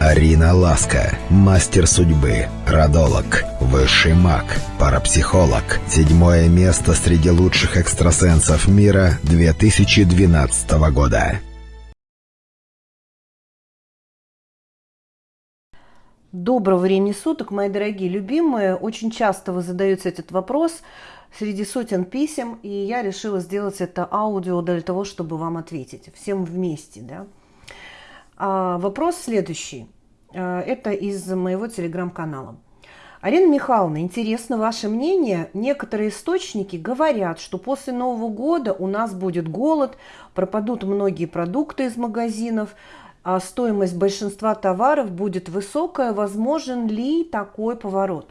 Арина Ласка, мастер судьбы, родолог, высший маг, парапсихолог. Седьмое место среди лучших экстрасенсов мира 2012 года. Доброго времени суток, мои дорогие любимые. Очень часто вы задаете этот вопрос среди сотен писем, и я решила сделать это аудио для того, чтобы вам ответить. Всем вместе, да. А, вопрос следующий. А, это из моего телеграм-канала. Арина Михайловна, интересно ваше мнение. Некоторые источники говорят, что после Нового года у нас будет голод, пропадут многие продукты из магазинов, а стоимость большинства товаров будет высокая. Возможен ли такой поворот?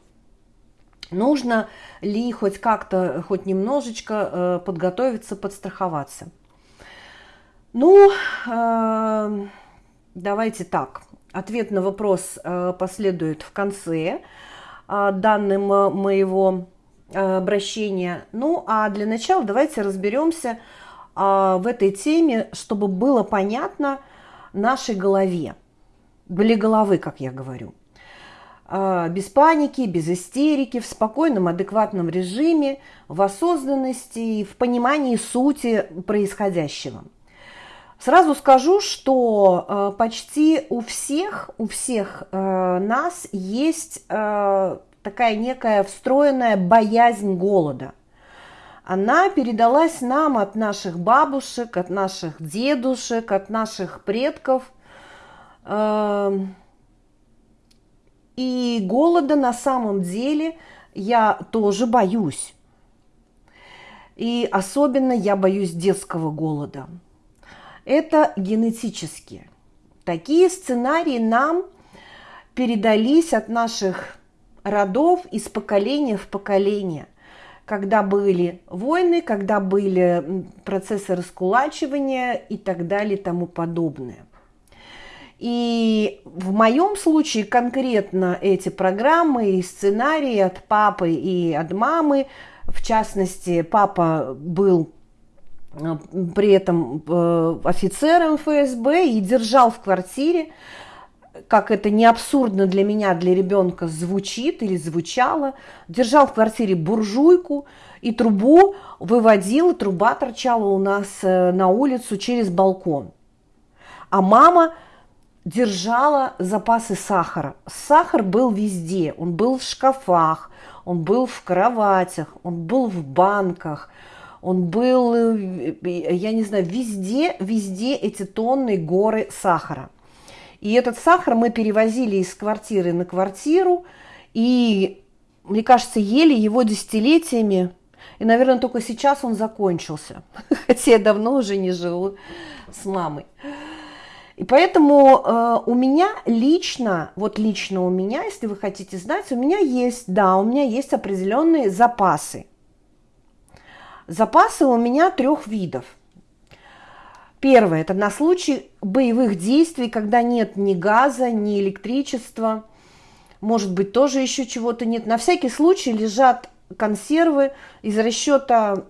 Нужно ли хоть как-то, хоть немножечко э, подготовиться, подстраховаться? Ну, э, давайте так. Ответ на вопрос э, последует в конце э, данным э, моего обращения. Ну, а для начала давайте разберемся в этой теме, чтобы было понятно нашей голове. Были головы, как я говорю. Без паники, без истерики, в спокойном, адекватном режиме, в осознанности и в понимании сути происходящего – Сразу скажу, что э, почти у всех, у всех э, нас есть э, такая некая встроенная боязнь голода. Она передалась нам от наших бабушек, от наших дедушек, от наших предков. Э, и голода на самом деле я тоже боюсь. И особенно я боюсь детского голода – это генетически. Такие сценарии нам передались от наших родов из поколения в поколение, когда были войны, когда были процессы раскулачивания и так далее и тому подобное. И в моем случае конкретно эти программы и сценарии от папы и от мамы, в частности, папа был при этом э, офицером ФСБ и держал в квартире, как это не абсурдно для меня, для ребенка звучит или звучало, держал в квартире буржуйку и трубу выводил, труба торчала у нас э, на улицу через балкон. А мама держала запасы сахара. Сахар был везде, он был в шкафах, он был в кроватях, он был в банках – он был, э, я не знаю, везде, везде эти тонны, горы сахара. И этот сахар мы перевозили из квартиры на квартиру, и, мне кажется, ели его десятилетиями, и, наверное, только сейчас он закончился, хотя я давно уже не живу с мамой. И поэтому э, у меня лично, вот лично у меня, если вы хотите знать, у меня есть, да, у меня есть определенные запасы – Запасы у меня трех видов. Первое – это на случай боевых действий, когда нет ни газа, ни электричества, может быть, тоже еще чего-то нет. На всякий случай лежат консервы из расчета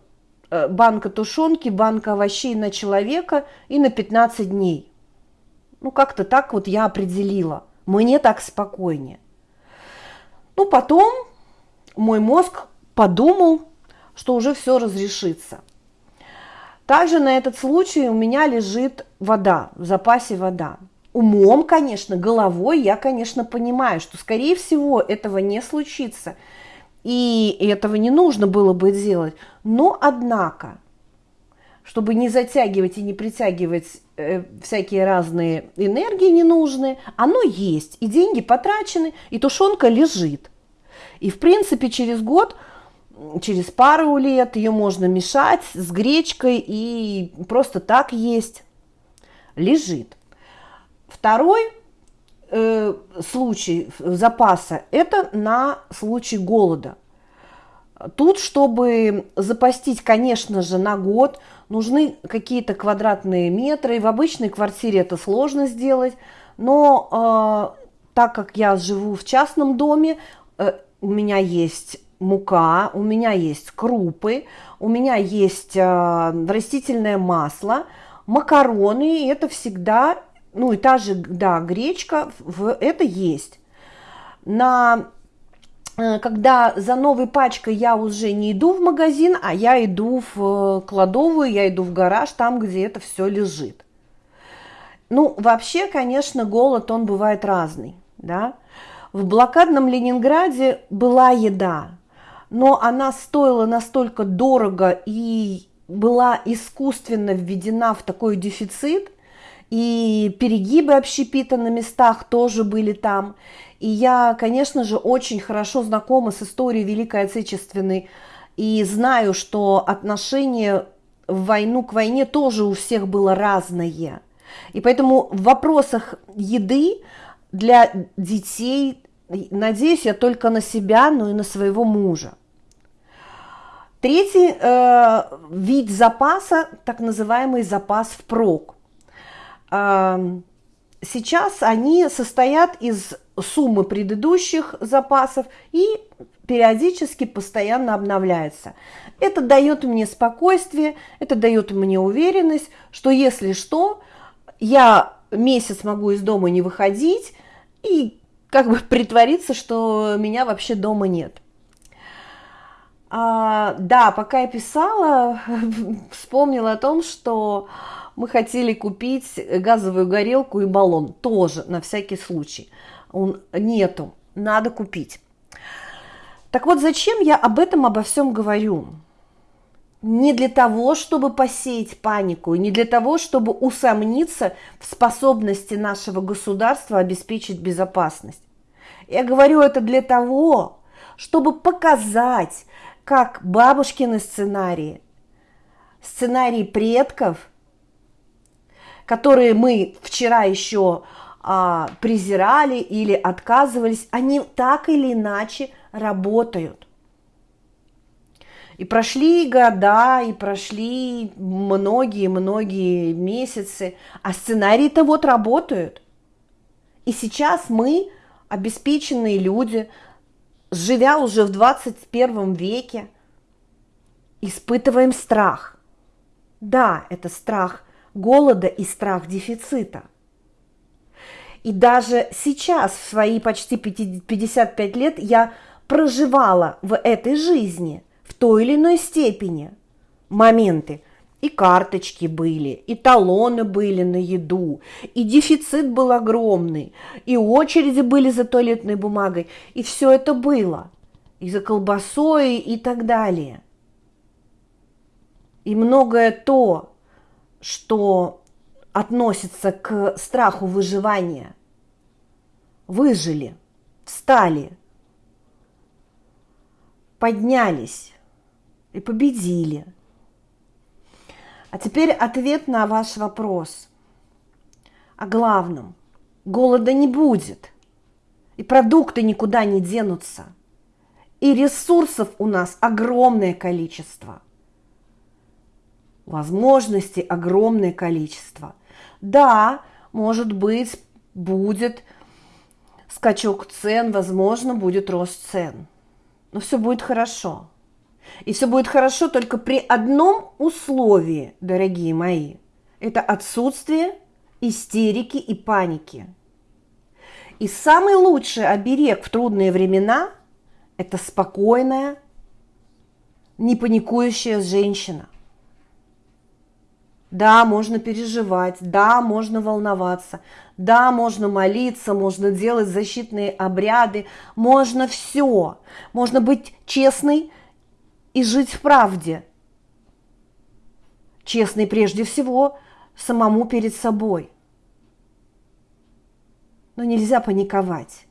э, банка тушенки, банка овощей на человека и на 15 дней. Ну, как-то так вот я определила. Мне так спокойнее. Ну, потом мой мозг подумал, что уже все разрешится. Также на этот случай у меня лежит вода, в запасе вода. Умом, конечно, головой я, конечно, понимаю, что, скорее всего, этого не случится. И этого не нужно было бы делать. Но, однако, чтобы не затягивать и не притягивать э, всякие разные энергии ненужные, оно есть. И деньги потрачены, и тушенка лежит. И, в принципе, через год через пару лет ее можно мешать с гречкой и просто так есть. Лежит. Второй э, случай запаса – это на случай голода. Тут, чтобы запастить, конечно же, на год, нужны какие-то квадратные метры. И в обычной квартире это сложно сделать. Но э, так как я живу в частном доме, э, у меня есть мука, у меня есть крупы, у меня есть э, растительное масло, макароны, это всегда ну и та же, да, гречка, это есть. На Э, когда за новой пачкой я уже не иду в магазин, а я иду в э, кладовую, я иду в гараж, там, где это все лежит. Ну, вообще, конечно, голод, он бывает разный, да. В блокадном Ленинграде была еда, но она стоила настолько дорого и была искусственно введена в такой дефицит, и перегибы общепита на местах тоже были там. И я, конечно же, очень хорошо знакома с историей Великой Отечественной и знаю, что отношение в войну к войне тоже у всех было разное. И поэтому в вопросах еды для детей надеюсь я только на себя, но и на своего мужа. Третий э, вид запаса, так называемый запас впрок. Э, сейчас они состоят из суммы предыдущих запасов и периодически постоянно обновляется. Это дает мне спокойствие, это дает мне уверенность, что если что, я месяц могу из дома не выходить и как бы притвориться, что меня вообще дома нет. А, да, пока я писала, вспомнила о том, что мы хотели купить газовую горелку и баллон тоже на всякий случай он нету, надо купить. Так вот, зачем я об этом обо всем говорю? Не для того, чтобы посеять панику, не для того, чтобы усомниться в способности нашего государства обеспечить безопасность. Я говорю это для того, чтобы показать, как бабушкины сценарии, сценарии предков, которые мы вчера еще а, презирали или отказывались, они так или иначе работают. И прошли года, и прошли многие-многие месяцы, а сценарии-то вот работают. И сейчас мы, обеспеченные люди, живя уже в 21 веке, испытываем страх. Да, это страх голода и страх дефицита – и даже сейчас, в свои почти 55 лет, я проживала в этой жизни в той или иной степени моменты. И карточки были, и талоны были на еду, и дефицит был огромный, и очереди были за туалетной бумагой, и все это было, и за колбасой, и так далее. И многое то, что относится к страху выживания, выжили, встали, поднялись и победили. А теперь ответ на ваш вопрос. О главном. Голода не будет. И продукты никуда не денутся. И ресурсов у нас огромное количество. Возможностей огромное количество. Да, может быть, будет скачок цен, возможно, будет рост цен. Но все будет хорошо. И все будет хорошо только при одном условии, дорогие мои. Это отсутствие истерики и паники. И самый лучший оберег в трудные времена – это спокойная, не паникующая женщина – да, можно переживать, да, можно волноваться, да, можно молиться, можно делать защитные обряды, можно все. Можно быть честной и жить в правде. Честной прежде всего самому перед собой. Но нельзя паниковать.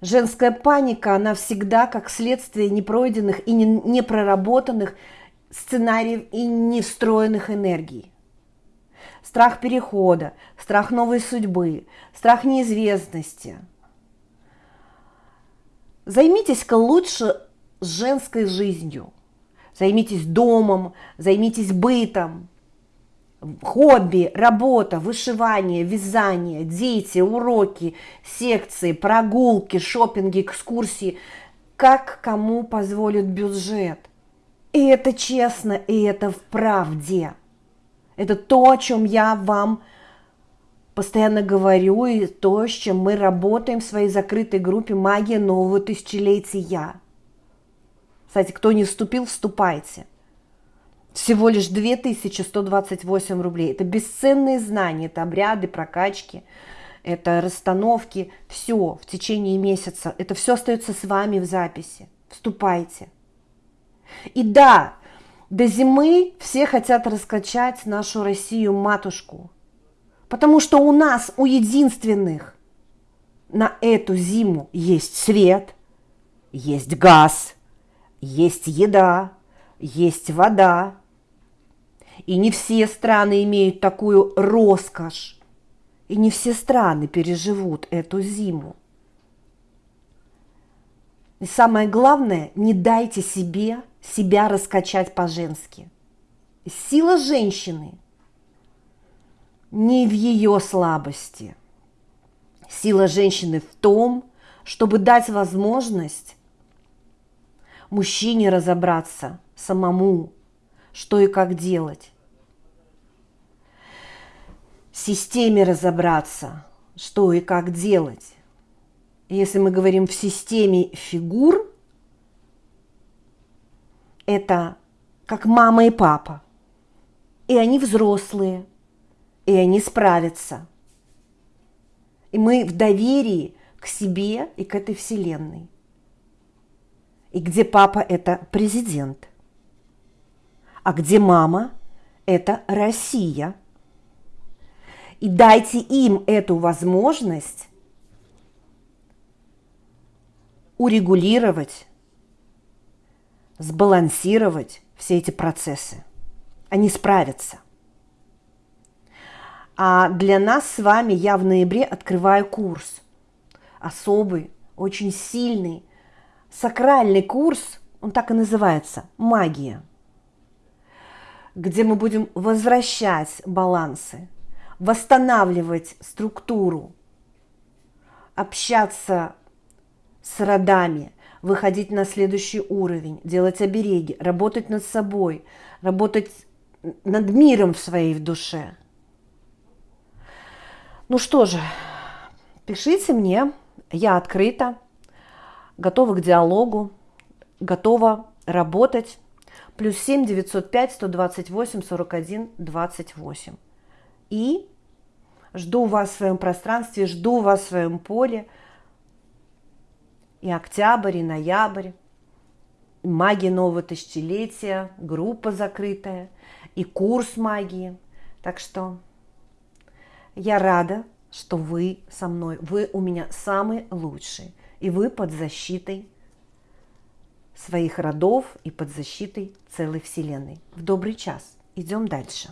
Женская паника, она всегда как следствие непройденных и непроработанных сценариев и невстроенных энергий. Страх перехода, страх новой судьбы, страх неизвестности. Займитесь-ка лучше женской жизнью. Займитесь домом, займитесь бытом, хобби, работа, вышивание, вязание, дети, уроки, секции, прогулки, шопинги, экскурсии, как кому позволит бюджет. И это честно, и это в правде. Это то, о чем я вам постоянно говорю и то, с чем мы работаем в своей закрытой группе «Магия нового тысячелетия». Кстати, кто не вступил, вступайте. Всего лишь 2128 рублей. Это бесценные знания, это обряды, прокачки, это расстановки. Все в течение месяца. Это все остается с вами в записи. Вступайте. И да, до зимы все хотят раскачать нашу Россию-матушку. Потому что у нас, у единственных, на эту зиму есть свет, есть газ, есть еда, есть вода. И не все страны имеют такую роскошь. И не все страны переживут эту зиму. И самое главное, не дайте себе себя раскачать по-женски. Сила женщины не в ее слабости. Сила женщины в том, чтобы дать возможность мужчине разобраться самому, что и как делать. Системе разобраться, что и как делать. Если мы говорим в системе фигур, это как мама и папа. И они взрослые, и они справятся. И мы в доверии к себе и к этой вселенной. И где папа – это президент, а где мама – это Россия. И дайте им эту возможность урегулировать, сбалансировать все эти процессы. Они справятся. А для нас с вами я в ноябре открываю курс. Особый, очень сильный, сакральный курс, он так и называется «Магия», где мы будем возвращать балансы, восстанавливать структуру, общаться с родами, выходить на следующий уровень, делать обереги, работать над собой, работать над миром в своей душе. Ну что же, пишите мне, я открыта, готова к диалогу, готова работать. Плюс 7 905 128 41 28. И жду вас в своем пространстве, жду вас в своем поле. И октябрь, и ноябрь, и магия нового тысячелетия, группа закрытая, и курс магии. Так что я рада, что вы со мной. Вы у меня самые лучшие и вы под защитой своих родов и под защитой целой Вселенной. В добрый час. Идем дальше.